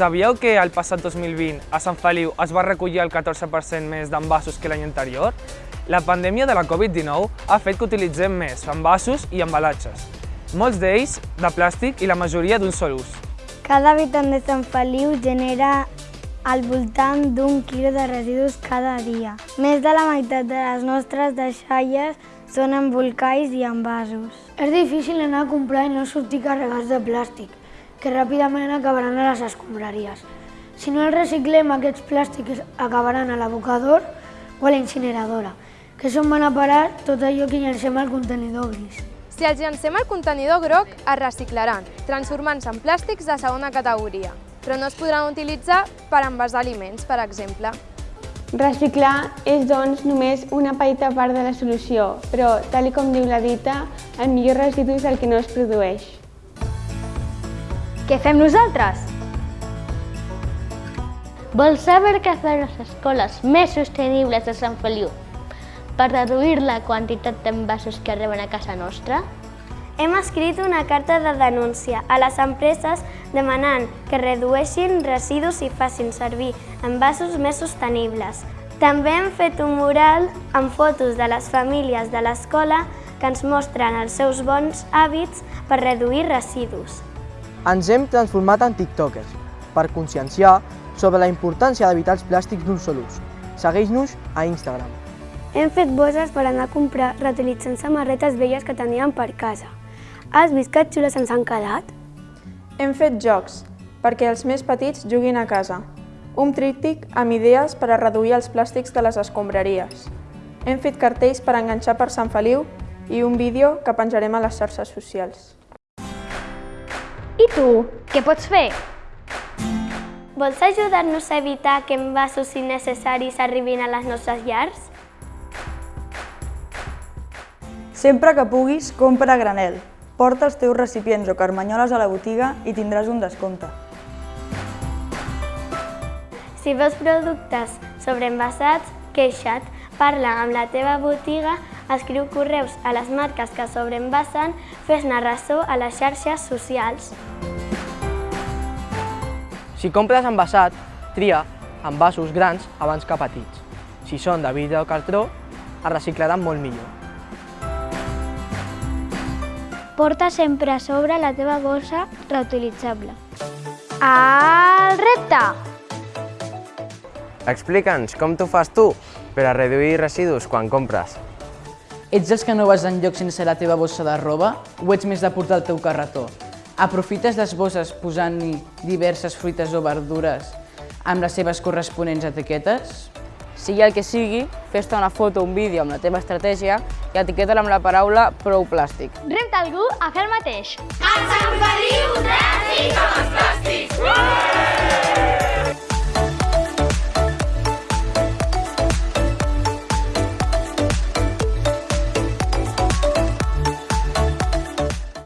Sabíeu que el passat 2020 a Sant Feliu es va recollir el 14% més d'envasos que l'any anterior? La pandèmia de la Covid-19 ha fet que utilitzem més envasos i embalatges, molts d'ells de plàstic i la majoria d'un sol ús. Cada habitant de Sant Feliu genera al voltant d'un quilo de residus cada dia. Més de la meitat de les nostres deixalles són embolcalls i envasos. És difícil anar a comprar i no sortir carregats de plàstic, que ràpidament acabaran a les escombraries. Si no els reciclem, aquests plàstics acabaran a l'abocador o a la incineradora, que és on van a parar tot allò que llancem al contenidor gris. Si els llancem al contenidor groc, es reciclaran, transformant-se en plàstics de segona categoria, però no es podran utilitzar per envasar aliments, per exemple. Reciclar és, doncs, només una petita part de la solució, però, tal com diu la dita, el millor residu és el que no es produeix. Què fem nosaltres? Vols saber què fer les escoles més sostenibles de Sant Feliu per reduir la quantitat d'envasos que arriben a casa nostra? Hem escrit una carta de denúncia a les empreses demanant que redueixin residus i facin servir envasos més sostenibles. També hem fet un mural amb fotos de les famílies de l'escola que ens mostren els seus bons hàbits per reduir residus. Ens hem transformat en tiktokers per conscienciar sobre la importància d'evitar els plàstics d'un sol ús. Segueix-nos a Instagram. Hem fet bosses per anar a comprar reutilitzant samarretes velles que teníem per casa. Has vist que xules ens han quedat? Hem fet jocs perquè els més petits juguin a casa. Un tríptic amb idees per a reduir els plàstics de les escombraries. Hem fet cartells per enganxar per Sant Feliu i un vídeo que penjarem a les xarxes socials. I tu, què pots fer? Vols ajudar-nos a evitar que envasos innecessaris arribin a les nostres llars? Sempre que puguis, compra a granel. Porta els teus recipients o carmanyoles a la botiga i tindràs un descompte. Si veus productes sobreenvasats, queixa't, parla amb la teva botiga, escriu correus a les marques que sobreenvasen, fes-ne ressò a les xarxes socials. Si compres envasat, tria envasos grans abans que petits. Si són de vidre o cartró, es reciclaran molt millor. Porta sempre a sobre la teva bossa reutilitzable. El repte! Explica'ns com t'ho fas tu per a reduir residus quan compres. Ets dels que no vas enlloc sense la teva bossa de roba o ets més de portar el teu carretó? Aprofites les bosses posant-hi diverses fruites o verdures amb les seves corresponents etiquetes? Sigui el que sigui, fes-te una foto o un vídeo amb la teva estratègia i etiqueta-la amb la paraula prou plàstic. Repta algú a fer el mateix. A